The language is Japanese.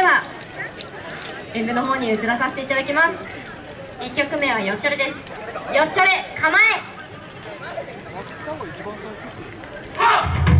では演舞の方に移らさせていただきます。1曲目はよっちょれです。よっちょれ構え。はっ